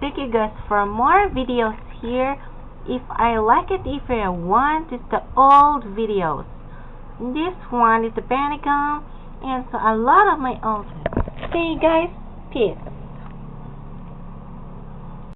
thank you guys for more videos here. If I like it if I want it's the old videos. This one is the Pentagon and so a lot of my old see you guys. Peace.